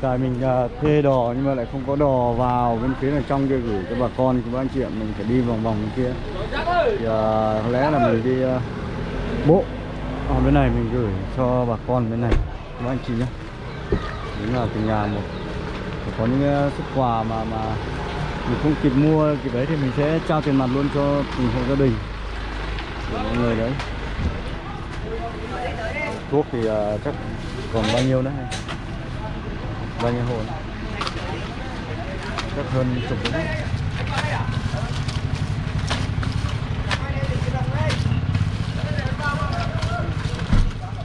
tại mình à, thuê đò nhưng mà lại không có đò vào bên phía này trong kia gửi cho bà con của anh chị ạ mình phải đi vòng vòng bên kia. Thì uh, có lẽ là mình đi uh, bộ ở bên này mình gửi cho bà con bên này các anh chị nhé. Đúng là từng nhà một. Có những xuất quà mà mà mình không kịp mua kịp đấy thì mình sẽ trao tiền mặt luôn cho từng hộ gia đình. Của mọi người đấy. Thuốc thì uh, chắc còn bao nhiêu nữa bao nhiêu hộ nữa? chắc hơn chục đấy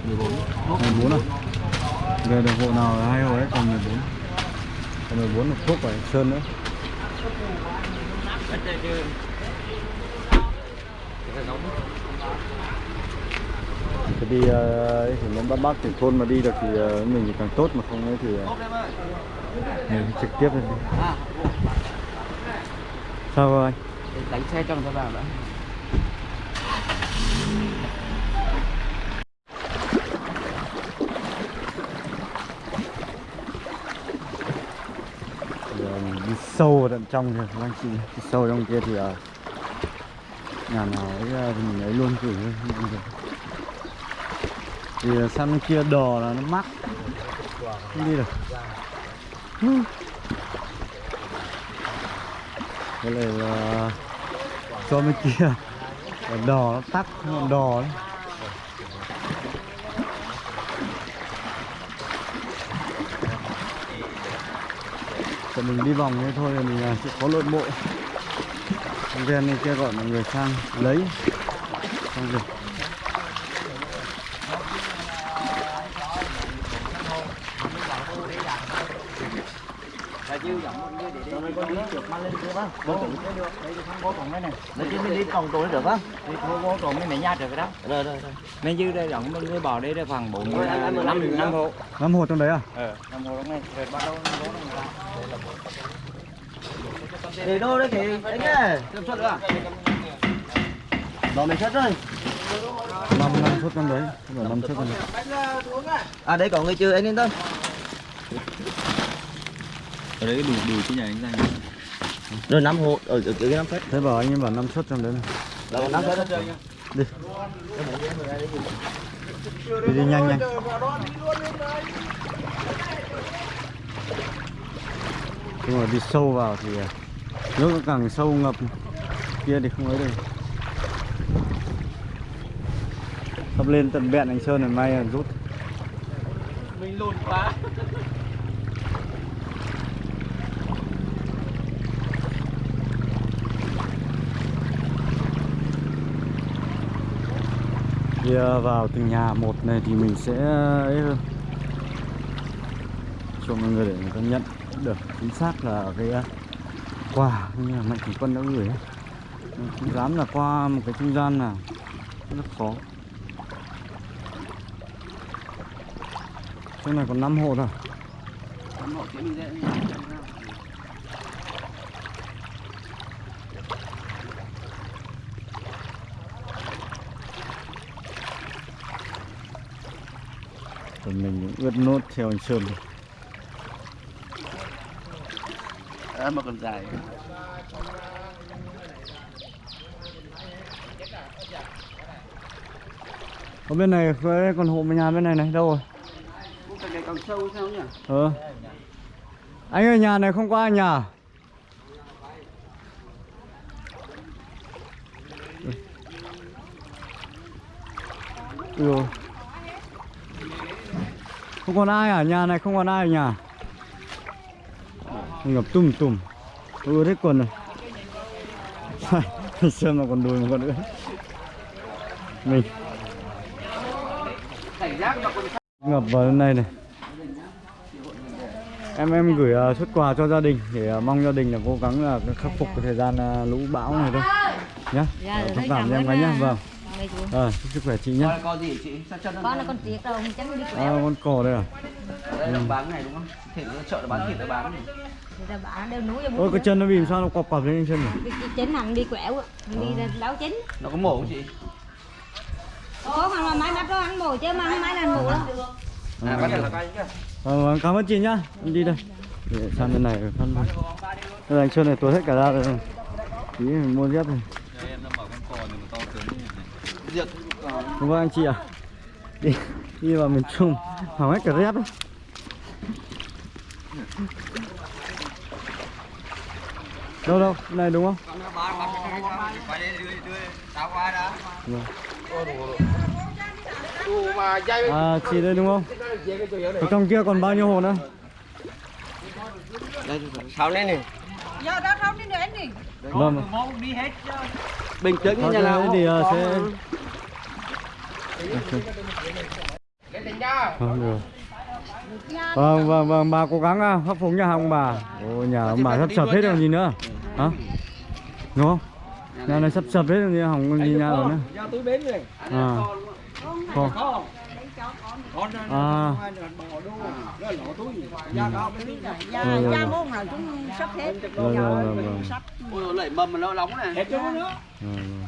mười bốn mười bốn à? Về được hộ nào là hai hộ đấy còn mười bốn. Còn mười bốn là thuốc phải sơn nữa thì đi ờ, thì muốn bắt bắt thì thôn mà đi được thì ờ, mình thì càng tốt mà không ấy thì ờ, mình trực tiếp lên đi. Sao rồi anh? Đánh xe cho vào đã Giờ mình đi sâu vào tận trong kìa, các anh chị. Cái sâu trong kia thì uh, nhà nào ấy à, thì mình ấy luôn gửi thì à, sang bên kia đò là nó mắc. Không đi được. Cái này là cho bên kia. Đò nó tắc ngọn đò đấy của mình đi vòng thế thôi, mình sẽ có lộn bộ Ven này kia gọi mọi người sang lấy. Xong rồi Đấy chứ mình đi còng tối được không? Đi vô vô còng mấy mẹ nha được rồi đó. Rồi rồi rồi. Mình dư đây rộng mình bò đây đây khoảng 4 năm năm hộ. Năm hộ trong đấy à? Ờ, năm hộ trong này. Rồi bắt đầu nó ra. để đâu đấy thì anh ơi kiểm soát được à đó mình xuất rồi năm năm suất trong đấy Không năm suất trong đấy à đây có người chưa anh yên tâm Ở đấy đủ đủ chứ nhà anh ra. Rồi năm hộ ở ở cái năm phép Thế bảo anh ấy bảo năm suất trong đấy này. là còn năm phép đó Đi. Đi đi nhanh nhanh. Nhưng mà đi sâu vào thì à, nước nó càng sâu ngập kia thì không ấy được. Sắp lên tận bẹn anh Sơn này may là rút. Mình lùn quá. Khi vào từng nhà một này thì mình sẽ, ấy hơn cho mọi người để người ta nhận được chính xác là cái à, quà như là mạnh thường quân đã gửi. Mình không dám là qua một cái trung gian nào rất khó chỗ này còn 5 hộ thôi 5 hộ chứ mình dễ. Mình cũng ướt nốt theo anh Sơn. À, mà còn dài. ở bên này còn hộ nhà bên này này đâu rồi Cái này còn sâu sao nhỉ? ờ anh ơi nhà này không có ai nhà ừ. Không còn ai à nhà này không còn ai ở nhà. Ngập tùm tùm. Ưa hết quần rồi. Sơn mà còn đùi mà còn ướt mình. Ngập vào bên này này. Em em gửi uh, xuất quà cho gia đình để uh, mong gia đình là cố gắng là khắc phục cái thời gian uh, lũ bão này thôi. Nhá. Dạ, Ờ, rồi, thông thấy cảm cho em gái nhá. vâng Chú. rồi chúc sức khỏe chị nhá Con có gì hả chị? Sao chân nó Con là con tiếc đâu, không chắc đi à, con cò đây à Đây là bán cái này đúng không? Thịt nó chợ nó bán thịt nó bán này. người ta bảo đều núi ôi cái chân nó bị sao nó quặp quặp lên chân này chính hẳn đi quẹo đi ra đấu chính Nó có mổ không chị? có mà mà máy mắt đó ăn mồi chứ mà không máy là mù đâu À, bắt đầu là coi chứ. Vâng, vâng, cảm ơn chị nhá. Em đi đây. Để sang bên này phân luôn. Đây anh Sơn này tuột hết cả ra rồi. Tí mình mua dép này. Diệt. Vâng anh chị ạ. Đi đi vào miền Trung hỏng hết cả dép đấy. Đâu đâu, này đúng không? Vâng. À chị đây đúng không? Ở trong kia còn bao nhiêu hồ nữa? Đây, sao lên này? giờ không nữa anh Vâng. Bình tĩnh Thôi nhà nào thì có- sẽ Vâng. Vâng, vâng, vâng, bà cố gắng à, khắc phục nhà ông bà. Ồ, nhà ông bà sắp sập hết rồi gì nữa. Hả? Đúng không? Nhà này sắp sập hết rồi hỏng còn gì nhà rồi nữa. Ra túi bến này. À. Con. À. Vâng, vâng, vâng. Vâng, vâng, vâng, vâng. Vâng, này. vâng.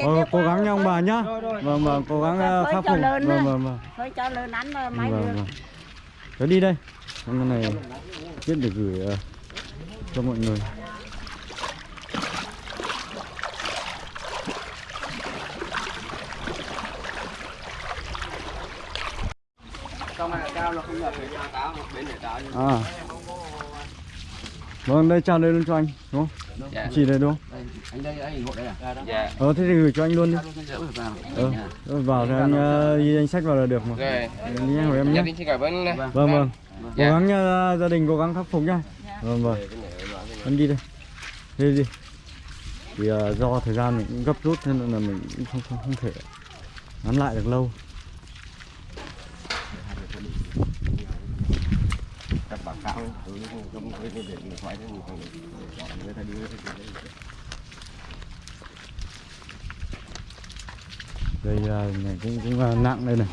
Ờ, cố gắng nha ông bà nhá. Vâng, vâng, cố gắng ờ, khắc phục. Vâng, vâng, vâng. mà máy Vâng, được vâng. Cháu đi đây. Con này biết để gửi ờ, cho mọi người. Trong này cao nó không nhập về nhà táo, một bên để táo. À. Vâng, đây chào đây luôn cho anh, đúng không? Dạ. Chị đây đúng không? Đây, anh đây, anh hộ đây à? Dạ. Ờ, thế thì gửi cho anh luôn đi. Ờ, ờ, vào thì anh ờ, ghi danh sách vào là được mà. Rồi, Đi anh của em nhé. Vâng, vâng. Cố Dạ. gắng nha, gia đình cố gắng khắc phục nhá. Vâng, vâng. Anh đi đây. Đi đi. Thì ờ, do thời gian mình cũng gấp rút nên là mình cũng không không, không thể ngắn lại được lâu. Ừ, không không không để điện thoại thì không người ta đi người ta đi. Đây ờ, này cũng cũng ờ, nặng đây này.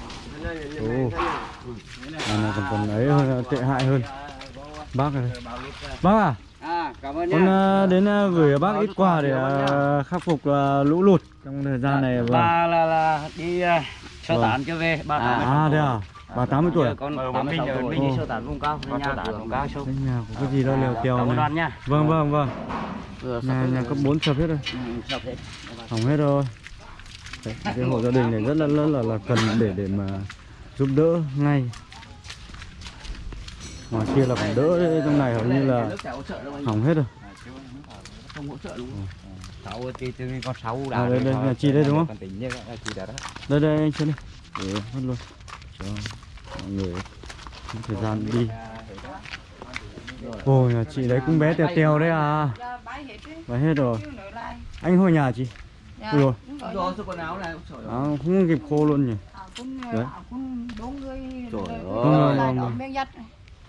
Ồ. À, này còn còn ấy hơn, tệ hại hơn. Bác này. Bác à? À, cảm ơn Con đến gửi bác ít quà để khắc phục lũ lụt trong thời gian này. Vâng. bà là là đi uh, sơ Vâng. tán cho về bà À thế à? Bà 80 tuổi à? con Ờ, tám mươi sáu mình- tuổi mình đi sơ tán vùng cao Con nhà vùng cao. Cái nhà có cái gì đâu lèo tèo cảm ơn này. Vâng vâng vâng. Nhà nhà cấp 4 sập hết rồi. Ừ, sập hết Hỏng hết rồi. Đấy, cái hộ gia đình này rất là rất là là cần để để mà giúp đỡ ngay. Ngoài kia là còn đỡ đấy, trong này hầu như là hỏng hết rồi. Không hỗ trợ đúng không? sáu thì từ con sáu đã À, đây, rồi đây, đúng không? Đây đây anh chân đi. Mất luôn. Cho mọi người thời gian đi. Ôi nhà chị đấy cũng bé tèo tèo đấy à. bái hết đi Bé hết rồi. Anh hồi nhà chị. dạ Ui rồi. quần áo này À, không kịp khô luôn nhỉ. à, Đấy. à, người Trời rồi- ơi. Vâng, vâng. miếng dắt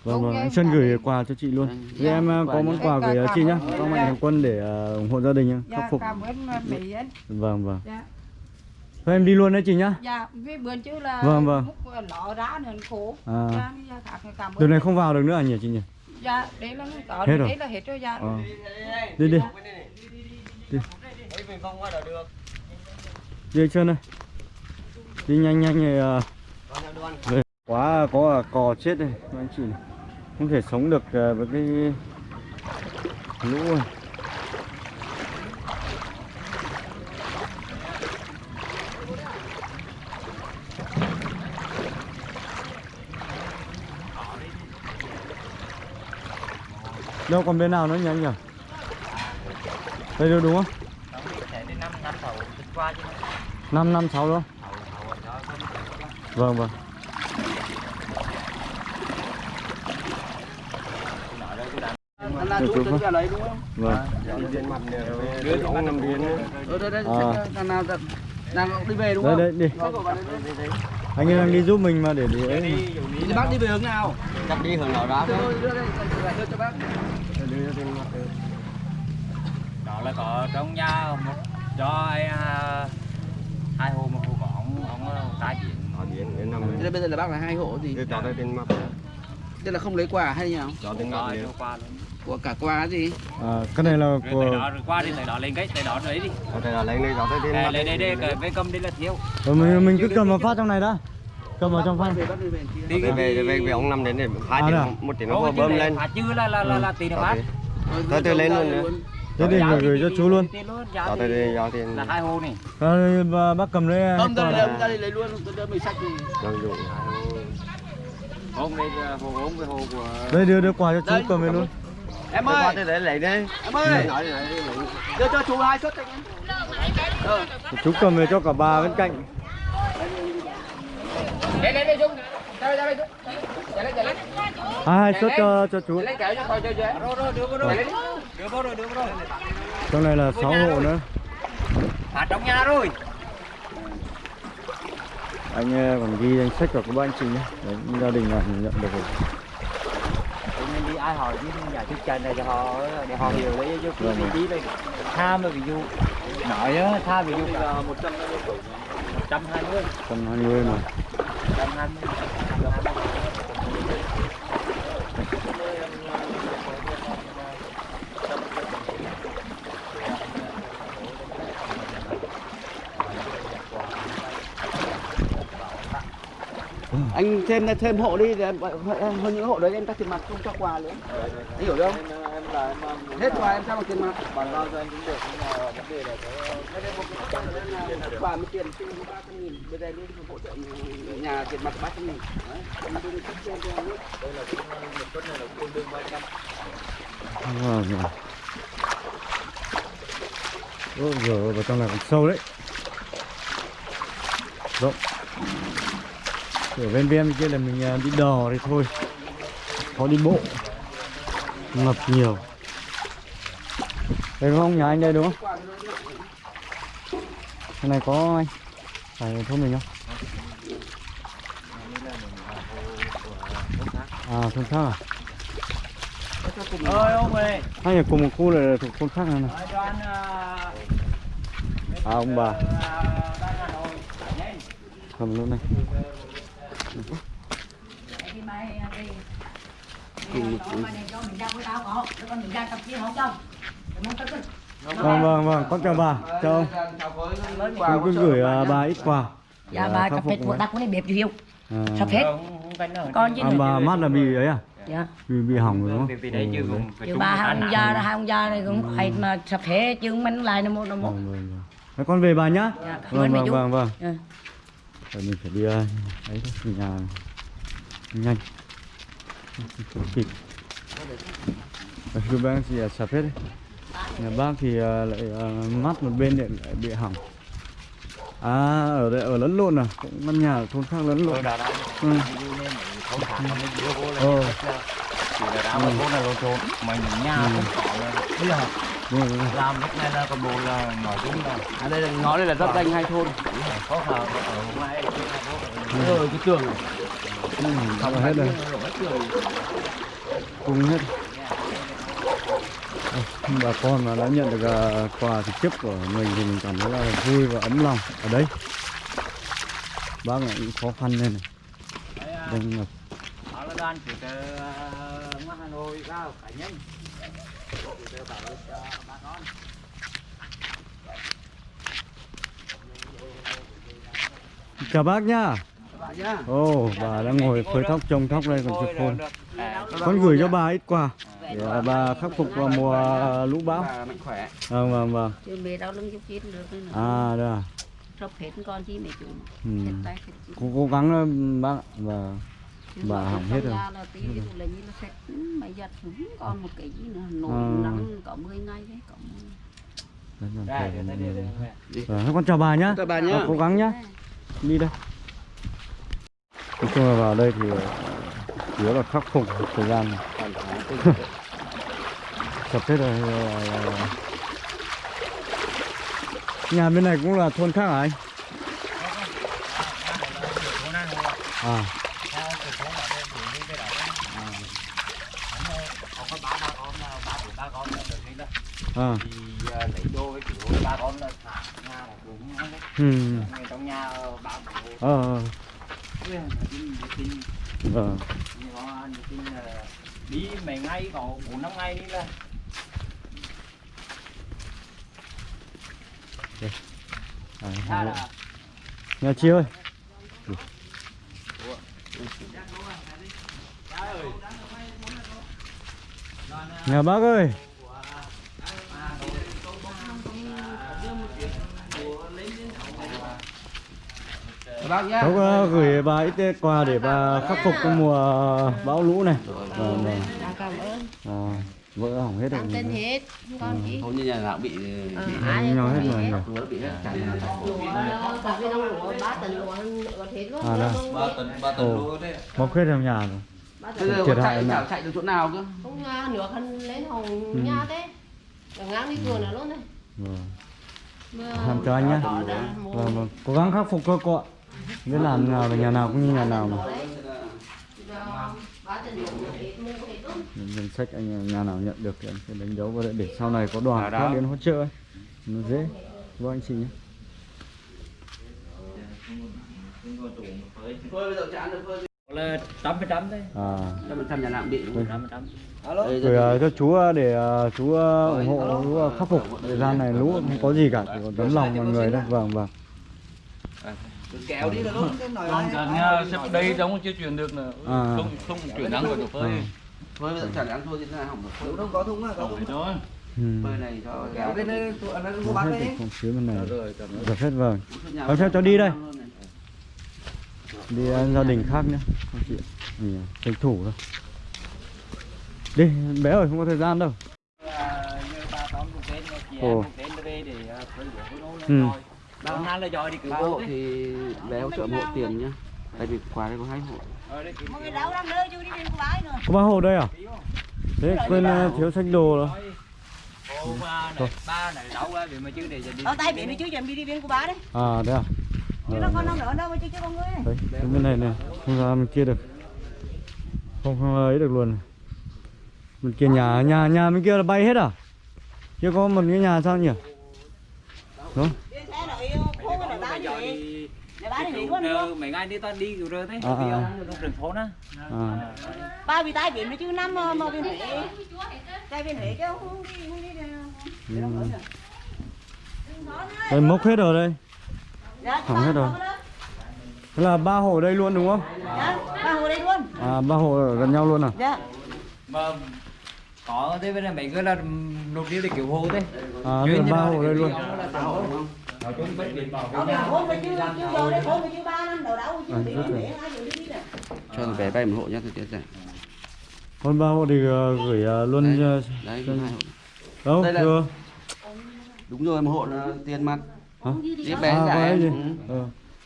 Vâng vâng, anh Sơn dạ. gửi quà cho chị luôn. Thì em ờ, có món quà gửi cho chị nhá. Có mạnh thường quân để ủng hộ gia đình nhá, khắc dạ phục. cảm ơn mà mỹ anh Vâng vâng. Dạ Thôi em đi luôn đấy chị nhá. dạ vì bữa chứ là Vâng, vâng. múc lọ rá nên khổ À. dạ đi ra khác cảm ơn Từ này không vào được nữa à nhỉ chị nhỉ? dạ đấy là có Hết rồi. đấy là hết rồi dạ Ờ. Đi đi. Đi. Đi anh Sơn ơi. Đi nhanh nhanh này. ờ, về. Quá có à, cò chết đây anh chị này. Không thể sống được ờ, với cái lũ này. Đâu còn bên nào nữa nhỉ anh nhỉ? Đây đâu đúng không? năm năm sáu qua chứ 5 năm 6 đúng không? Vâng vâng. Anh là chú tính ra đúng không? Vâng. Đứa thì ăn nằm điên nữa. Ở đây đây, À. đang nào đang đi về đúng Đây không? đây đi. Xe của bạn đây, đây, đây. Anh ấy đang đi giúp mình mà để. Thì bác đi về hướng nào? Chắc đi hướng nào đó đây, đưa cho bác. Đưa tiền mặt được. đó là có trong nhà một cho ai à, hai hồ một hồ có ông ông tái biển Ở biển đến năm Thế là bây giờ là bác là hai hộ gì? Đưa cho đây tiền mặt. Đây là không lấy quà hay nhỉ? cho tiền qua luôn Của cả quà gì? à, cái này là của tới đó rồi qua đi tới đó lên cái tới đó lấy đi thể là lấy lấy cho tới tiền Đây, mặt đây đây đây cái cầm đây là thiếu Rồi mình, mình cứ cầm vào phát trong này đã cầm vào trong bắt đi về đi về về về ông năm đến để hai À, tiền được. một tiền nó bơm lên. phạt chứ là là là, là tiền nó phát Tới từ rồi, lên luôn thế thì gửi, gửi cho chú luôn. cho tới thì đây giao tiền. là hai hồ này. Rồi, bà- bác cầm lấy Không, ra này. đây, ra đây lấy luôn, tôi đưa mình sách đi. sử dụng. Hôm đây là hồ gốm với hồ của đây đưa đưa quà cho chú cầm về luôn. Em ơi, đấy lấy đi em ơi, đưa cho chú hai suất anh em. Ờ, chú cầm về cho cả bà bên cạnh đây đây đây chung đây đây chung chạy lên chạy lên à, hai suất cho cho chú. Lấy kéo cho coi chơi chơi rồi rồi đưa vô rồi. Đưa vô rồi đưa vô rồi. Trong này là 6 hộ nữa. Phạt trong nhà rồi. Anh ờ, còn ghi danh sách vào của ba anh chị nhé. Đấy, gia đình là nhận được rồi. Đi ai hỏi chứ nhà trước chân này cho họ để họ hiểu đấy chứ cứ vị trí đây tham mà ví dụ. Nói á tham ví dụ. Là một trăm một trăm hai mươi. 120 mà một trăm hai mươi anh thêm thêm hộ đi rồi hơn những hộ đấy, em cắt tiền mặt không cho quà nữa. Anh hiểu không hết quà em cho bằng tiền mặt? Bàn giao cho anh cũng được nhưng mà vấn đề là cái quà mới tiền trên ba trăm nghìn bây giờ luôn hỗ trợ nhà tiền mặt ba trăm nghìn. Đấy, em đưa sách cho em cho em biết. Vâng, vâng. Ôi giời vào trong này còn sâu đấy. Rộng. Ở bên bên kia là mình à, đi đò đấy thôi. Khó đi bộ. Ngập nhiều Đây đúng không? Nhà anh đây đúng không? Cái này có anh Phải thôn mình không? À, thôn khác à? ơi ông ơi Hai nhà cùng một khu là thuộc thôn khác này này À ông bà cầm luôn này Đi mai đi. Đi đó mà để cho mình ra với tao có, để con mình ra tập kia không cho. Để muốn tất cả. Vâng vâng vâng con chào bà. Chào ông. Tôi cứ gửi à, bà ít quà. Dạ để bà cà phê của ta cũng đẹp nhiều. à, Sắp hết. Con chứ à, bà mắt là bị ấy à? Dạ. bị bị hỏng rồi đúng không đấy Ừ, bà hai ông già hai ông già này cũng phải mà sắp hết chứ mình lại nó một nó một. Vâng, vâng, vâng. Thế con về bà nhá. Dạ, vâng vâng chú. vâng vâng. Dạ. Rồi mình phải đi ấy thôi nhà. Nhanh kịp cứ bác thì sập hết đấy. Nhà bác thì à, lại à, mắt một bên lại, lại bị hỏng. À ở đây ở lẫn lộn à? Cũng căn nhà ở thôn khác lẫn lộn. Đã ừ. ờ. có đúng rồi. làm lúc này là còn bộ là nói chung là à đây là ngõ đây là giáp danh hai thôn. Khó khăn ở ngoài rồi cái tường này Ừ, hết rồi cùng hết. Bà con mà đã nhận được à, quà trực tiếp của mình thì mình cảm thấy là vui và ấm lòng ở đây. Bác này cũng khó khăn lên này. Vâng, Đang ngập chào bác nha ồ bà đang ngồi phơi thóc trồng thóc đây còn chưa khôn con gửi cho bà ít quà. Để à, bà khắc phục vào mùa lũ bão. Bà mạnh khỏe. Vâng vâng vâng. Chứ mẹ đau lưng chút chết được nữa. à đây à Sắp hết con chi mẹ chú. ừ. Hết tay hết chân. cố, cố gắng bác và Chứ Bà hỏng hết rồi. ừ, còn một cái gì nữa nổi À. nắng có 10 ngày đấy có 10. Đấy, làm đây thể- đây đây đây Vâng, con chào bà nhá. Chào bà nhá. Cố gắng nhá. Đi đây nói chung là vào đây thì ờ, chủ yếu là khắc phục thời gian. Sập hết rồi nhà bên này cũng là thôn khác hả anh? À. À. Thì lấy đô với kiểu ba con là thả nhà là không đấy ừ trong nhà bảo ờ ờ. Vâng. Đi mấy ngày có bốn năm ngày đi là à, là nhà chị ơi. Nhà bác ơi cháu gửi bà ít quà để bà khắc phục cái mùa bão lũ này. Dạ, cảm ơn. À, vỡ hỏng hết rồi. Tin hết không như nhà nào bị Ờ, bị nhau hết rồi lúa bị hết. Cả lúa lúa lúa luôn. À, đây. ba tấn ba Ồ, mọc hết trong nhà rồi. Bây giờ chạy nào? chảo chạy được chỗ nào cơ? Không à, nước hắn lên hồng Ừ. nhà thế. Ngang đi vườn nữa luôn đấy. Vâng. Làm cho anh mua. Vâng, vâng. cố gắng khắc phục cô ạ biết làm nào và nhà nào cũng như nhà nào mà. Đấy. Danh sách anh nhà nào nhận được thì anh sẽ đánh dấu vào đây để sau này có đoàn khác đến hỗ trợ ấy. nó dễ. Vâng anh chị nhé. Là trăm phần trăm đấy trăm phần trăm nhà cũng bị trăm phần trăm rồi à, cho chú à, để à, chú ủng hộ chú khắc phục thời gian này lũ không có gì cả chỉ có tấm lòng mọi người thôi. vâng vâng kéo đi là luôn cái nồi Còn cả nhà sắp đây giống chưa chuyển được nữa À. không không chuyển đáng của chỗ phơi. À. thôi bây giờ chả ăn thôi thì thế nào? Hỏng được đâu có thúng á có Phải thôi. Ừ. phơi này cho kéo bên đây tụi Hết có bác được đấy không phía bên này. Rồi cảm ơn. Được hết vâng. Em theo cho đi đây. đi à, gia đình khác nhé không chị ạ. mình à, tranh thủ thôi. Đi bé ơi không có thời gian đâu. Là như ba tóm một tên chị Ồ. à, phơi nó Ừ. đi ba hộ hộ thì bé hỗ trợ một hộ tiền nhá. Tại vì quà đây có hai hộ. Ờ, đi nữa có ba hồ đây à? Thế quên à, thiếu sách đồ rồi. Ô, ba này ba này đâu ra vì mà chứ để đi ở tay biển đi. chú chuẩn bị đi bên của bái đấy. À đấy à? Chứ nó con không đỡ đâu mà chứ chứ con người đấy cái bên này này không ra bên kia được. Không không ấy được luôn bên kia nhà nhà nhà bên kia là bay hết à? Kia có một cái nhà sao nhỉ? Đúng xe nội khô cái nội Mà bán giỏi gì đi cứu luôn nơ, luôn. mấy ngày đi ta đi cứu rơ thế À, à. rừng phố đó à. Ba bị tay biển đi chứ năm mà mà bên huế. Tay bên huế chứ không đi không đi đâu ừ. đây mốc hết rồi đây. Dạ Hỏng hết rồi. thế là ba hồ đây luôn đúng không? Dạ ba hồ đây luôn. À ba hồ ở gần nhau luôn à? Dạ. Mà có thế bên này mấy cái là nộp đi để cứu hộ thế. À ba nó hồ đây cứu luôn. đây ba cho bé bay một hộ nhá thì tiết rẻ còn ba hộ thì ờ, gửi ờ, luôn đấy, ờ, đấy cho- hai hộ. Đâu Đây là- chưa? Đúng rồi một hộ là tiền mặt. Hả? Bé à, đấy gì? ừ.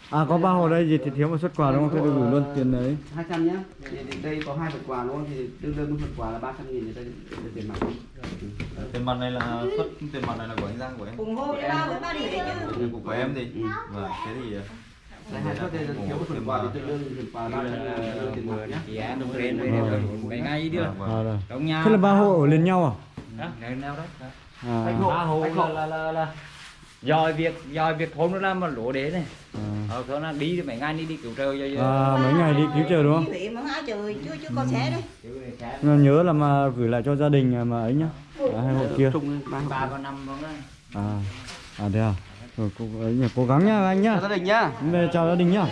Ờ. à có ba hồ đây gì thì thiếu một suất quà đúng không? Thế tôi gửi luôn tiền đấy. 200 nhá. Đây có hai phần quà đúng không? Thì tương đương với phần quà là 300 nghìn thì đây là tiền mặt. Tiền mặt này là xuất tiền mặt này là của anh Giang của em. Hộ cho ba với ba đi huế chứ của em thì vâng thế thì đây hai suất đây là thiếu một phần quà thì tương đương phần quà là 300 nghìn tiền mặt nhá. em đồng đều mấy ngày đi được. À, rồi. trong nhà thế là ba hộ ở liền nhau à? Đó ngày nào đó à, ba hộ là là là dòi việc dòi việc thôn nó làm mà lúa đế này. À. ờ thôi nó đi mấy ngày đi đi cứu trời cho à mấy ngày đi cứu trời đúng không? chưa chưa có xe đấy. Nhớ là mà gửi lại cho gia đình mà ấy nhá. À, hai hộ kia. ba hộ ba và năm à à thế à? Rồi cố ấy nhỉ cố gắng nhá anh nhá. Chào gia đình nhá. Về chào gia đình nhá.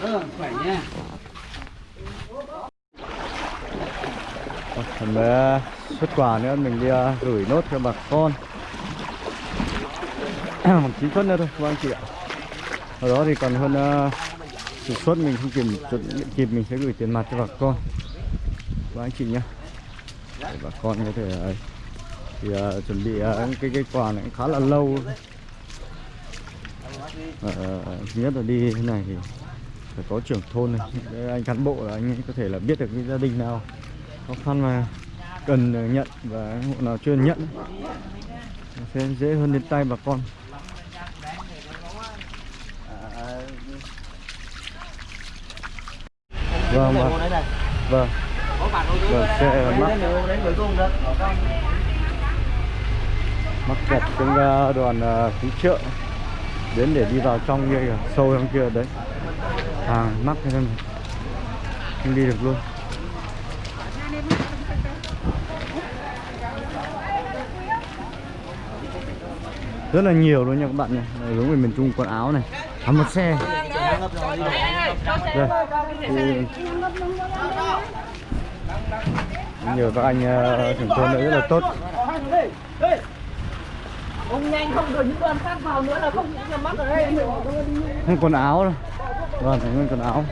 Ừ, khỏe nhá còn bé xuất quà nữa mình đi à, gửi nốt cho bà con. Bằng chín suất nữa thôi các anh chị ạ. Ở đó thì còn hơn à, uh, chục suất mình không kịp chuẩn kịp mình sẽ gửi tiền mặt cho bà con. Các anh chị nhé để bà con có thể à, thì uh, chuẩn bị uh, cái cái quà này cũng khá là lâu. Uh, thứ nhất là đi thế này thì phải có trưởng thôn này. Để anh cán bộ là anh có thể là biết được cái gia đình nào khó khăn mà cần ờ, nhận và hộ nào chưa nhận. Sẽ dễ hơn đến tay bà con. Vâng vâng. Vâng. Vâng sẽ mắc. Mắc kẹt trong đoàn ờ, cứu trợ đến để đi vào trong kia sâu trong kia, đấy. Hàng mắc thế nên không đi được luôn. Rất là nhiều luôn nha các bạn nha Đây, giống người miền Trung quần áo này. À, một xe. Đây. Thì nhiều các anh uh, trưởng thôn đấy rất là tốt. Ông nhanh không rồi những đoàn khác vào nữa là không nhắm mắt ở đây. quần áo đâu. Vâng phải nguyên quần áo.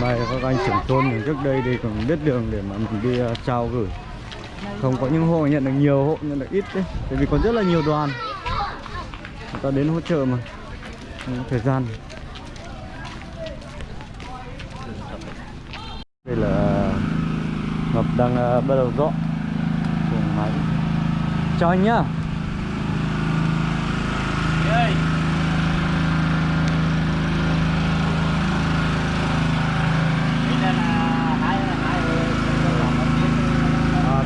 Đây các anh trưởng thôn trước đây thì còn biết đường để mà mình đi uh, trao gửi không có những hộ nhận được nhiều hộ nhận được ít đấy. Tại vì còn rất là nhiều đoàn. Người ta đến hỗ trợ mà. Không thời gian. Đây là ngọc đang uh, bắt đầu dọn máy. Chào anh nhá à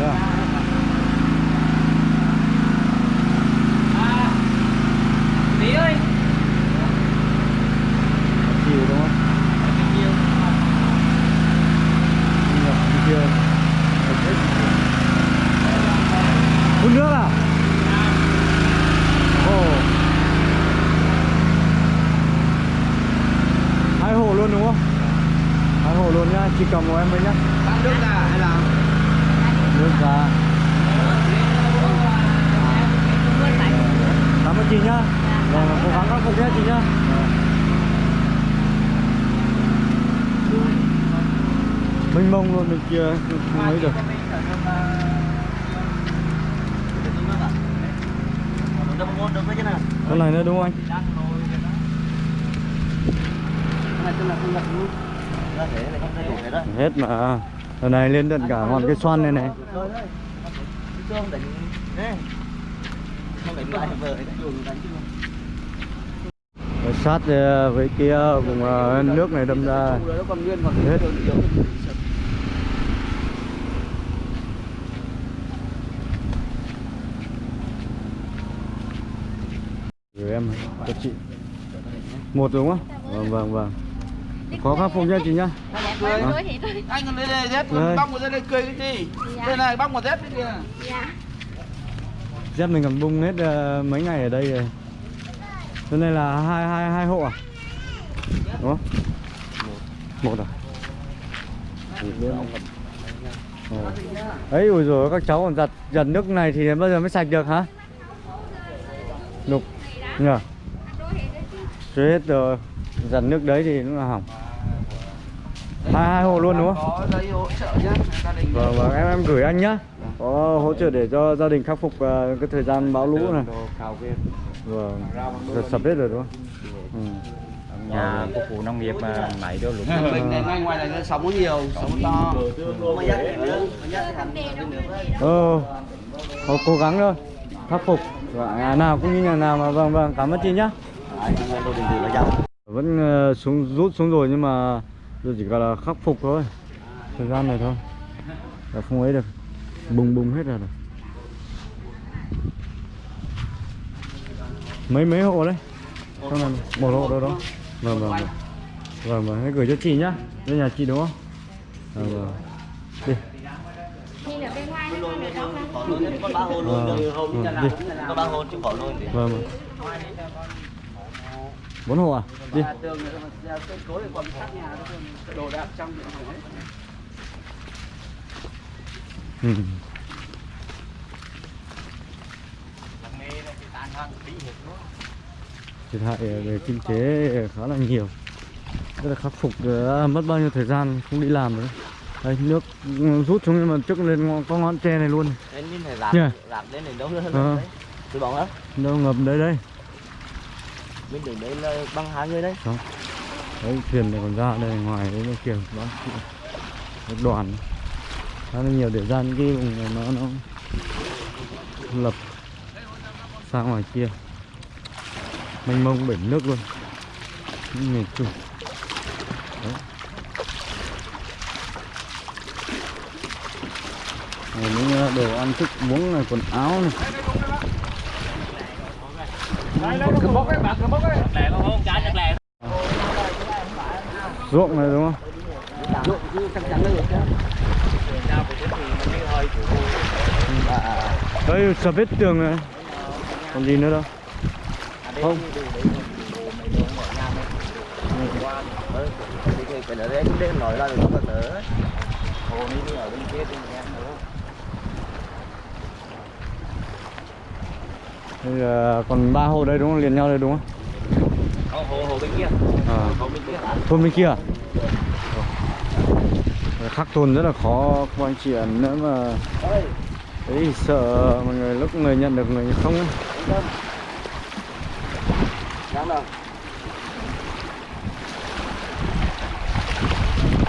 đây à? Tí ơi chiều đúng không nhập đi kia Thật hết. phun nước à ồ hai hồ luôn đúng không hai hồ luôn nhá chỉ cầm của em thôi nhá Tăng nước ra hay là nước ra cảm ơn chị nhá vâng cố gắng khắc phục nhé chị nhá không mông luôn bên kia không lấy được. Con này nữa đúng không anh? Hết mà. Lần này lên tận cả ngọn cái xoan này này. Rồi sát ờ, với kia ờ, vùng ờ, nước này đâm ra. Hết. đường yếu. rồi cho chị. Một đúng không? Vâng vâng vâng. Khó khắc phục nha chị nhá. Vâng. Anh còn lấy đây dép Đây. bóc một dép đây cười cái gì? Đây này bóc một dép đấy kìa. dép mình còn bung hết ờ, mấy ngày ở đây rồi. Chỗ này là hai hai hai hộ à? Đúng không? Một à? Ấy ui rồi các cháu còn giặt giặt nước này thì bao giờ mới sạch được hả? Đục nhờ. Rồi hết rồi. Giặt nước đấy thì nó là hỏng. Hai hai hộ luôn đúng không? Có giấy hỗ trợ nhá. Gia đình. vâng vâng em em gửi anh nhá. Có hỗ trợ để cho gia đình khắc phục ờ, cái thời gian bão lũ này. Vâng. Giật sập hết rồi đúng không? Ừ. Nhà phục vụ nông nghiệp mà máy đôi lũng Mình này ngay ngoài này nó sóng có nhiều, sóng to. ờ họ cố gắng thôi khắc phục. Và nhà nào cũng như nhà nào mà vâng vâng cảm ơn chị nhá vẫn ờ, xuống rút xuống rồi nhưng mà giờ chỉ gọi là khắc phục thôi. Thời gian này thôi. Là không ấy được. Bùng bùng hết rồi. Mấy mấy hộ đấy? Trong này một hộ đâu đó. Vâng vâng vâng. Vâng vâng. Hãy gửi cho chị nhá. Đây nhà chị đúng không? Vâng vâng. Đi. Vâng vâng bốn hộ à đi tường còn nhà. Đồ đạc trong điện. Ừ. thiệt hại về kinh tế khá là nhiều rất là khắc phục đã mất bao nhiêu thời gian không đi làm nữa đây nước rút xuống nhưng mà trước lên có ngọn tre này luôn đến như này làm Nhờ. làm đến này đâu nữa Ờ. đấy tôi bảo đó đâu ngập đấy đấy bên đường đấy là băng hai người đấy. Đấy, thuyền này còn ra đây, ngoài đấy nó kiểu đó một đoàn khá là nhiều để ra những cái vùng này nó nó lập sang ngoài kia. Mênh mông biển nước luôn. Những miền trung. Đấy. Những đồ ăn thức uống này, quần áo này Cầm bốc ấy, bà cầm bốc ấy. lẹ không trái chắc lẹ ruộng này đúng không ruộng chứ chắc chắn là được chứ. nào của thì mình đi hơi chủ đây sập hết tường này còn gì nữa đâu không cái thì phải ở đây cũng đến nổi ra được có nữa hồ đi đi ở bên kia bên em nữa Đây là còn ba hồ đây đúng không? Liền nhau đây đúng không? Có hồ hồ bên kia. À, hồ bên kia. Thôn bên kia à? Ờ, khắc thôn rất là khó các anh chị ạ. Nữa mà đấy sợ mọi người lúc người nhận được người không ấy.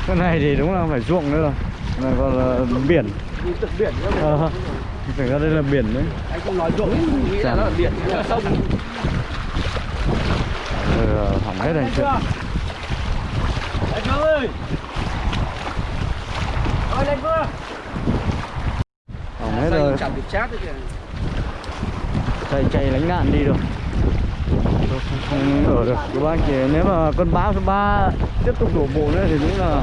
Cái này thì đúng là phải ruộng nữa rồi. Này còn là biển. Đi phải ra đây là biển đấy. Anh không nói mình nghĩ là nó ở biển, nó là sông. Ờ, hỏng hết chuyện lên phương ơi! Ơi lên phương hỏng hết rồi. chẳng được chát kìa. chạy chạy lánh nạn đi rồi Tôi không, ở được. Các bác chỉ nếu mà cơn bão số 3 tiếp tục đổ bộ nữa thì đúng là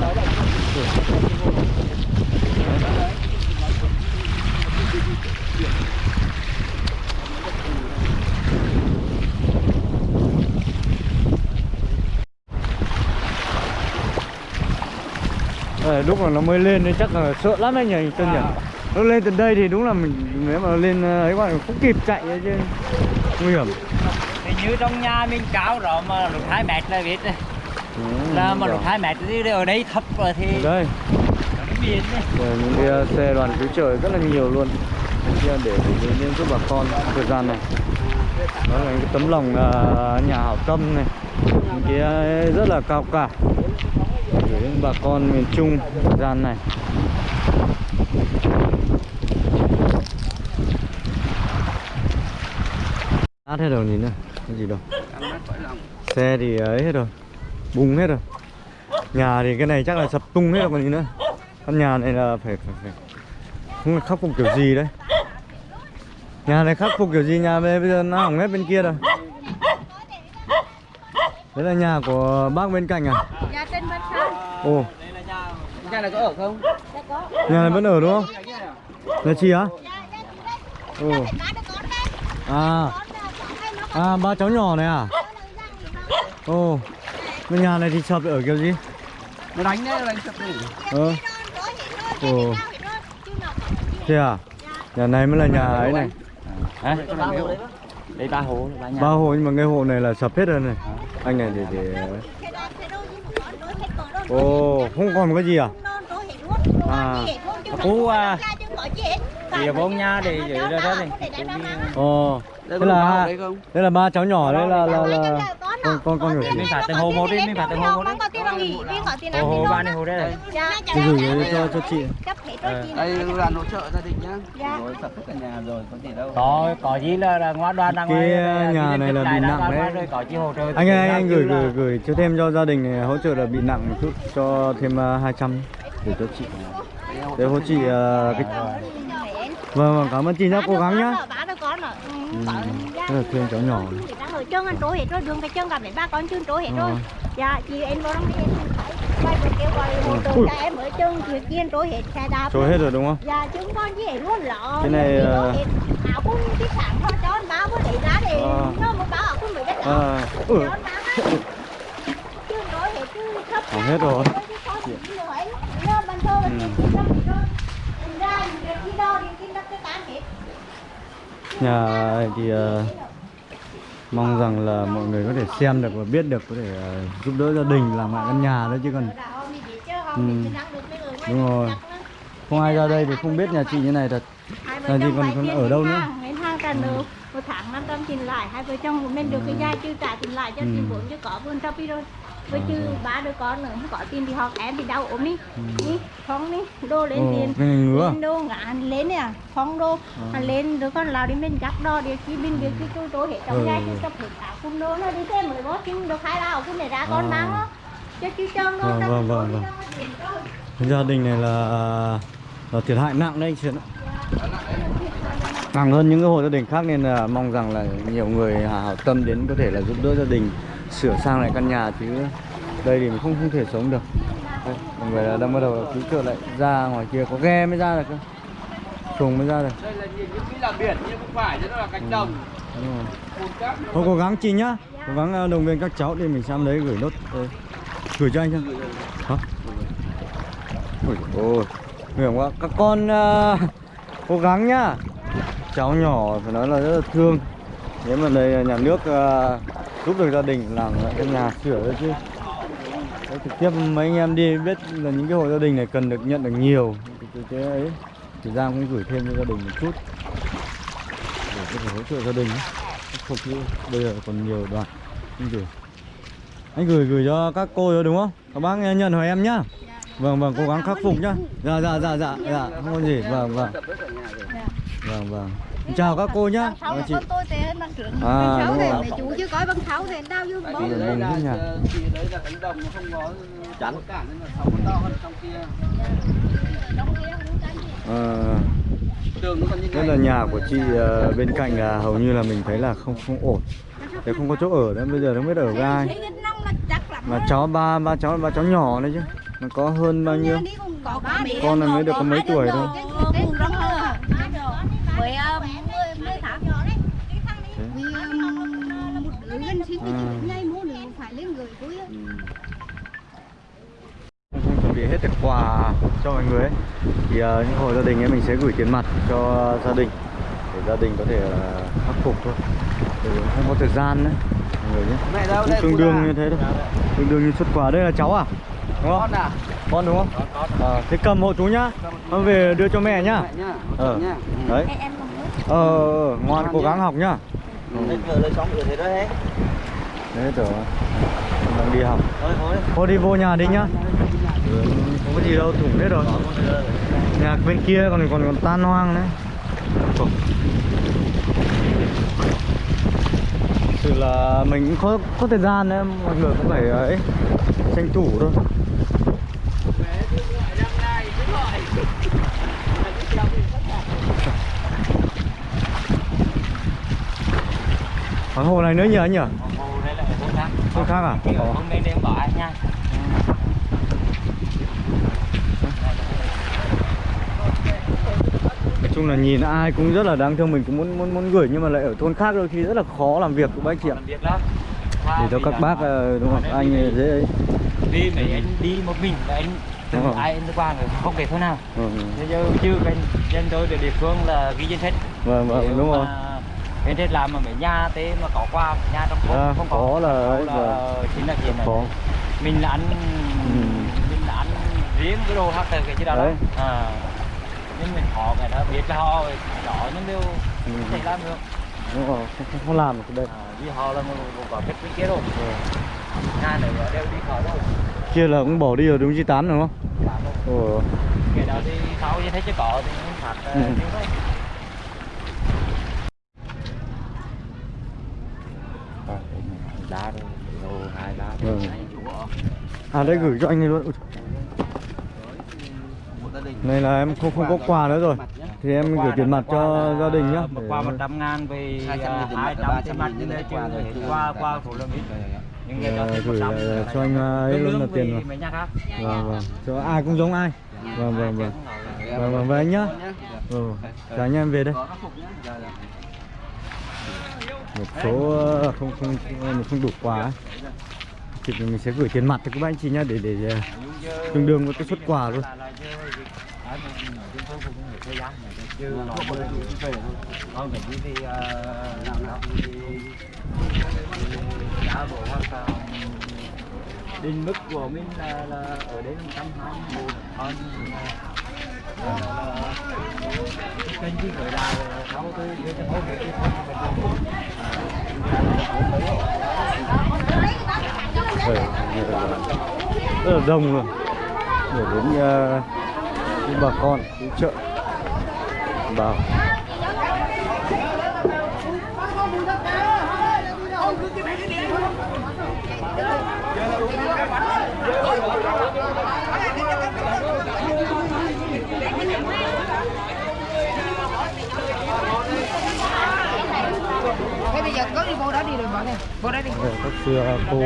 Đây, lúc mà nó mới lên thì chắc là sợ lắm anh nhỉ Tân nhỉ? Nó lên từ đây thì đúng là mình nếu mà lên ờ, ấy là không kịp chạy chứ. Nguy hiểm. Thì như trong nhà mình cao rồi mà lục 2 mét là biết. Đấy Ừ, là mà lục 2 mét thì ở đây thấp rồi thì đây. biển đấy Rồi những cái ờ, xe đoàn cứu trợ rất là nhiều luôn. Kia để đến giúp bà con thời gian này. Đó là những cái tấm lòng ờ, nhà hảo tâm này. Những cái ờ, rất là cao cả gửi đến bà con miền Trung thời gian này. Nát hết rồi nhìn nữa cái gì đâu. Xe thì ấy hết rồi, bung hết rồi. Nhà thì cái này chắc là sập tung hết rồi còn gì nữa. Căn nhà này là phải phải phải. Không biết khắc phục kiểu gì đấy. Nhà này khắc phục kiểu gì? Nhà bây giờ nó hỏng hết bên kia rồi. Đấy là nhà của bác bên cạnh à? Dạ bên sau. ồ. Nhà này có ở không? Dạ có. nhà này vẫn ở đúng không? Nhà chị á? Ồ. Ba đứa con đây. à. À ba cháu nhỏ này à? Ồ. Cái nhà này thì sập ở kiểu gì? Nó đánh đấy, nó đánh sập đi. ờ. ồ. thế à? Nhà này mới là nhà ấy này. hả? Đây ba hồ ba nhà. Ba hộ nhưng mà cái hộ này là sập hết rồi này. Anh này thì thì ồ không còn một cái gì à À. Cú, à, thì bốn nhà thì giữ ra đó thì ồ Đây là đây không? đây là ba cháu nhỏ đấy là là, là con con con gửi mình phải từ hồ một đi mình phải từ hồ một đi tiền tiền hồ hồ ba này hồ đây này Dạ. thì gửi cho cho chị Cấp hết rồi chị. Đây là hỗ trợ gia đình nhá. Rồi sập tất cả nhà rồi, có gì đâu. có có gì là, là ngoan đoan đang Cái ngoài nhà này là bị nặng đấy. rồi có chi hỗ trợ anh ơi anh, anh gửi gửi gửi cho thêm cho gia đình này hỗ trợ là bị nặng một chút cho thêm uh, 200 để cho chị để hỗ chị uh, cái vâng vâng cảm ơn chị nhá cố gắng nhá rồi. Ừ, rất là thương cháu nhỏ ở chân anh trối hết rồi, đường cái chân gặp đến ba con chân trối hết rồi. Ờ. Dạ, chị em vào trong em kêu gọi hỗ trợ Ui. cho em ở chân chuyện kia trối hết xe đạp. trôi hết rồi đúng không Dạ, chúng con chỉ hết luôn lọ. Cái này, ờ. Áo cũng cái sản thôi cho anh báo với lấy ra để Ờ. nó một báo áo cũng đất đó. à, ừ. Trối hết rồi. Là Ừ. nhà thì ờ, mong rằng là mọi người có thể xem được và biết được có thể ờ, giúp đỡ gia đình làm lại căn nhà đấy chứ còn Ừ. Đúng rồi. không ai ra đây thì không biết nhà chị như này thật Là gì còn- còn ở đâu nữa? Nợ một tháng 500 tiền lại hai vợ chồng của mình được cái gia chứ trả tiền lại cho Ừ. tiền vốn chứ có vườn trong đi rồi với chứ ba đứa con nữa không có tiền thì họ em thì đau ốm đi đi không đi đô lên Ừ. Ồ, tiền cái à? lên đô ngã lên nè không đô à. lên đứa con lao đi mình gắp đo để chi bên việc cái tôi tôi hết trong Ừ. gia chứ tập hết cả cung đô nó đi thêm mới bó xin được hai lao cung này ra con À. mang nó cho chứ chân Vâng, trong vâng, vâng, đi vâng. Cái gia đình này là là thiệt hại nặng đấy chị ạ nặng hơn những cái hộ gia đình khác nên là mong rằng là nhiều người hảo tâm đến có thể là giúp đỡ gia đình sửa sang lại căn nhà chứ. Đây thì mình không không thể sống được. Đây, mọi người là đang bắt đầu cứu trợ lại ra ngoài kia. Có ghe mới ra được cơ. Xuồng mới ra được. Đây là nhìn như là biển nhưng không phải nó là cánh đồng. cồn cát Thôi cố gắng chị nhá. Cố gắng ờ, động viên các cháu để mình sang đấy gửi nốt đây. Gửi cho anh chưa? Hả? Ôi ôi hiểm quá. Các con ờ, cố gắng nhá. Cháu nhỏ phải nói là rất là thương. Nếu mà đây nhà nước ờ, giúp được gia đình làm lại cái nhà sửa đấy chứ. Đấy, Trực tiếp mấy anh em đi biết là những cái hộ gia đình này cần được nhận được nhiều. Cái, cái, cái ấy Thì Giang cũng gửi thêm cho gia đình một chút. Để có thể hỗ trợ gia đình khắc phục chứ. Bây giờ còn nhiều đoàn anh gửi anh gửi gửi cho các cô rồi đúng không? Các bác nhận hỏi em nhá. Vâng vâng cố gắng khắc phục nhá. Dạ dạ dạ dạ dạ. Không có gì. Vâng vâng. Vâng vâng chào các cô nhá. Sáu Ờ, là chị À, đúng rồi. mẹ chú chưa có bằng sáu thì đau như bố. Mùng là hết nhà. thì đấy là cánh đồng nó không có chắn. nên là nó nó nhà của chị ờ, bên cạnh là hầu như là mình thấy là không không ổn. Thế không có chỗ ở nữa, bây giờ không biết ở với ai Mà cháu ba ba cháu ba cháu nhỏ đấy chứ. Mà có hơn bao nhiêu? Con này mới được có mấy tuổi thôi Với mười mười tháng Vì ờ, một đứa gần sinh thì À. chỉ ngay mua nữa phải lên người cuối á. không chuẩn bị hết được quà cho mọi người ấy. thì ờ, những hộ gia đình ấy mình sẽ gửi tiền mặt cho gia đình để gia đình có thể ờ, khắc phục thôi. Để không có thời gian nữa. Mọi người nhé. Mẹ đâu cũng đây tương đương là- như thế thôi. Tương đương như xuất quà. Đây là cháu à? Đúng không? Con à con đúng không? Ờ, thế cầm hộ chú nhá. Con về đưa cho mẹ nhá. Mẹ nhá ờ nhá. Đấy. Nữa ờ ờ, ngoan cố gắng học nhá. Cửa thế đó hết đấy tưởng đang đi học. Thôi đi vô nhà đi nhá. Ừ, không có gì đâu thủng hết rồi. Nhà bên kia còn còn còn tan hoang đấy. Sự là mình cũng có có thời gian đấy mọi người cũng phải ấy tranh thủ thôi Còn hồ này nữa nhỉ anh nhỉ? Ồ, đây là cái khác Hồ khác à? Ồ. hôm nay đem bỏ anh nha Nói chung là nhìn ai cũng rất là đáng thương mình cũng muốn muốn muốn gửi nhưng mà lại ở thôn khác đôi khi rất là khó làm việc của bác chị ạ. Để cho các bác ờ, đúng không? Anh dễ đi mấy anh đi một mình và anh từng rồi. ai anh qua người không kể thôi nào Ừ, giờ chưa bên dân tôi địa phương là ghi danh sách Vâng vâng đúng rồi. Bên trên làm mà mấy nhà thế mà có qua nhà trong thôn À, không có có là Có ấy, là chính là chuyện này Có. mình là ăn Ừ. mình là ăn riêng cái đồ từ cái chứ đó Đấy. đó à nhưng mình họ cái đó biết là họ đó nhưng đều Ừ. không thể làm được Đúng rồi, không, không, làm được cái đây. à, vì họ là một, một quả kết bên kia rồi nhà này là đều đi khỏi đâu Kia là cũng bỏ đi rồi đúng 98 đúng không? Ồ. cái đó thì sau như thế chứ có thì không phạt Ừ. ừ. thôi đá rồi lô hai đá Vâng. À đây gửi cho anh ấy luôn. Này là em không không có quà nữa rồi. Thì em gửi tiền mặt cho gia đình nhá. một qua 100 ngàn về 200 nghìn tiền mặt, 200 300 tiền mặt nghìn chứ tiền quà rồi. chứ qua qua phụ lương ít Ờ, gửi lại cho anh ấy luôn là tiền khác Vâng vâng. Cho ai cũng giống ai. Vâng vâng vâng. Vâng vâng về anh nhá. Ừ. Chào anh em về đây. một số ờ, không không không, không đủ quà ấy thì mình sẽ gửi tiền mặt cho các anh chị nhá để để ờ, tương đương với cái suất quà luôn. Còn định mức của mình là, là ở đấy là 120 một con. Là, là, kênh chỉ gửi là sáu tôi đưa cho hỗ trợ cái Vâng. rất là đông luôn. Để đến uh, bà con đến chợ vào Thế bây giờ có đi vô đó đi rồi bỏ này, vô đó đi. Vâng, các xưa cô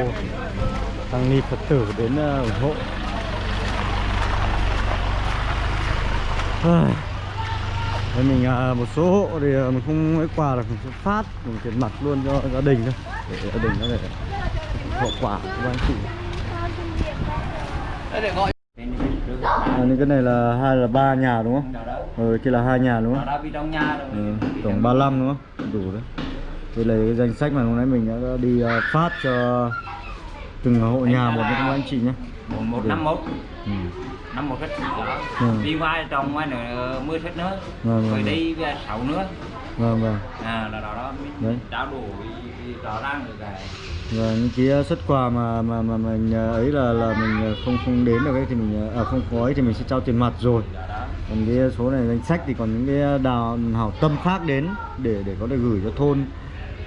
tăng ni phật tử đến ờ, ủng hộ Thế mình à, một số hộ thì à, mình không lấy quà là mình sẽ phát mình tiền mặt luôn cho gia đình thôi để gia đình có thể hậu quả của anh chị để à, cái này là hai là ba nhà đúng không? Ừ, kia là hai nhà đúng không? Ừ, tổng 35 đúng không? Đủ đấy. Đây là cái danh sách mà hôm nay mình đã đi phát cho từng hộ nhà một các anh chị nhé. một năm một Ừ. năm một hết đó Ừ. đi qua trong ngoài nữa mưa hết nữa Vâng, rồi đi về sáu nữa vâng vâng. à là đó đó Đấy. mình trao đổi rõ ràng được cái Và những cái xuất quà mà mà mà mình à, ấy là là mình không không đến được ấy thì mình à, không có ấy thì mình sẽ trao tiền mặt rồi. còn cái số này danh sách thì còn những cái đào hảo tâm khác đến để để có thể gửi cho thôn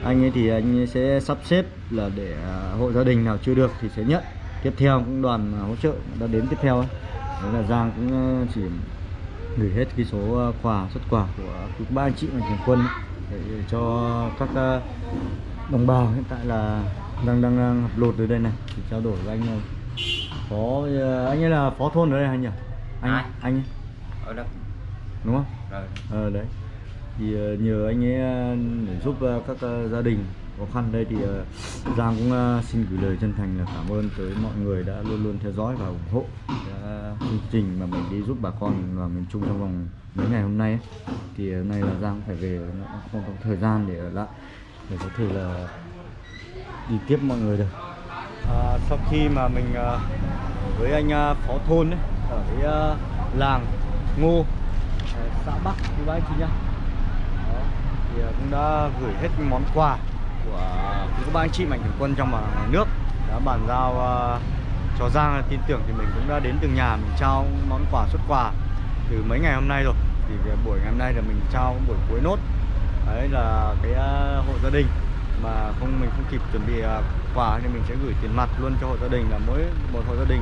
anh ấy thì anh sẽ sắp xếp là để à, hộ gia đình nào chưa được thì sẽ nhận. Tiếp theo cũng đoàn à, hỗ trợ đã đến tiếp theo ấy. đấy là Giang cũng à, chỉ gửi hết cái số à, quà xuất quà của ba anh chị mạnh thường quân ấy, để cho các à, đồng bào hiện tại là đang đang, đang học lột ở đây này thì trao đổi với anh phó à, anh ấy là phó thôn ở đây anh nhỉ? Anh Ai? anh ấy. Ở đó đúng không? Rồi. Ờ đấy thì ờ, nhờ anh ấy ờ, để giúp ờ, các gia đình khó khăn đây thì Giang cũng xin gửi lời chân thành là cảm ơn tới mọi người đã luôn luôn theo dõi và ủng hộ đã chương trình mà mình đi giúp bà con và miền Trung trong vòng mấy ngày hôm nay ấy. thì hôm nay là Giang phải về nó không có thời gian để ở lại để có thể là đi tiếp mọi người được à, sau khi mà mình với anh phó thôn ấy, ở cái làng Ngô xã Bắc như vậy chị nhá thì ờ, cũng đã gửi hết món quà của các ba anh chị mạnh thường quân trong và ngoài nước. Đã bàn giao uh, cho Giang ờ, tin tưởng thì mình cũng đã đến từng nhà mình trao món quà xuất quà từ mấy ngày hôm nay rồi. Thì buổi ngày hôm nay là mình trao buổi cuối nốt. Đấy là cái uh, hộ gia đình. Mà không mình không kịp chuẩn bị uh, quà thì mình sẽ gửi tiền mặt luôn cho hộ gia đình là mỗi một hộ gia đình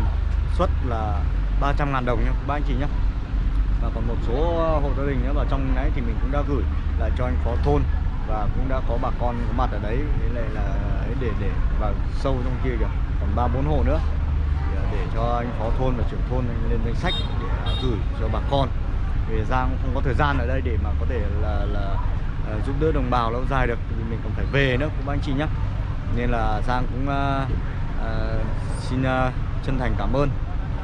xuất là 300 ngàn đồng nhá ba anh chị nhá và còn một số ờ, hộ gia đình nữa vào trong đấy thì mình cũng đã gửi lại cho anh phó thôn và cũng đã có bà con có mặt ở đấy. Thế này là để để vào sâu trong kia kìa. Còn ba bốn hộ nữa. Để, ờ, để cho anh phó thôn và trưởng thôn lên danh sách để ờ, gửi cho bà con. Vì Giang cũng không có thời gian ở đây để mà có thể là là uh, giúp đỡ đồng bào lâu dài được. Vì mình còn phải về nữa cũng anh chị nhé nên là Giang cũng uh, uh, xin uh, chân thành cảm ơn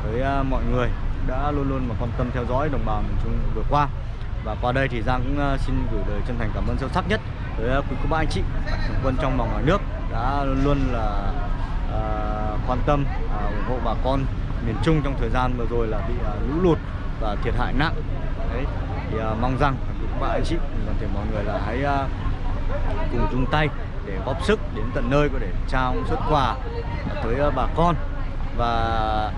với uh, mọi người đã luôn luôn mà quan tâm theo dõi đồng bào miền Trung vừa qua. Và qua đây thì Giang cũng uh, xin gửi lời chân thành cảm ơn sâu sắc nhất tới uh, quý cô bác anh chị mạnh thường quân trong và ngoài nước đã luôn luôn là uh, quan tâm uh, ủng hộ bà con miền Trung trong thời gian vừa rồi là bị uh, lũ lụt và thiệt hại nặng. Đấy thì uh, mong rằng quý cô bác anh chị toàn thể mọi người là hãy uh, cùng chung tay để góp sức đến tận nơi có để trao xuất quà tới uh, bà con. Và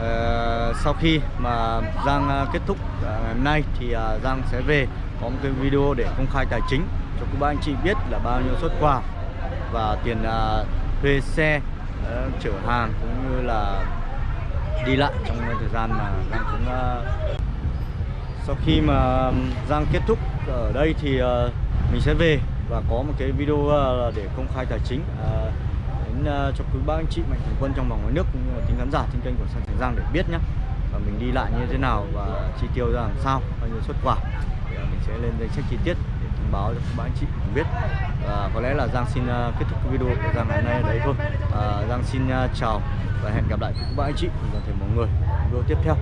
Ờ, sau khi mà Giang ờ, kết thúc ờ, ngày hôm nay thì Giang sẽ về có một cái video để công khai tài chính cho các bạn anh chị biết là bao nhiêu xuất quà và tiền thuê xe chở hàng cũng như là đi lại trong thời gian mà Giang cũng sau khi mà Giang kết thúc ở đây thì mình sẽ về và có một cái video ờ, để công khai tài chính đến ờ, cho quý bác anh chị mạnh thường quân trong và ngoài nước cũng như là tính khán giả trên kênh của Sàn Thành Giang để biết nhé và mình đi lại như thế nào và chi tiêu ra làm sao bao nhiêu xuất quà. Thì ờ, mình sẽ lên danh sách chi tiết để thông báo cho quý bác anh chị cùng biết. Và có lẽ là Giang xin ờ, kết thúc video của Giang ngày hôm nay ở đấy thôi. À, Giang xin chào và hẹn gặp lại quý bác anh chị cùng toàn thể mọi người video tiếp theo.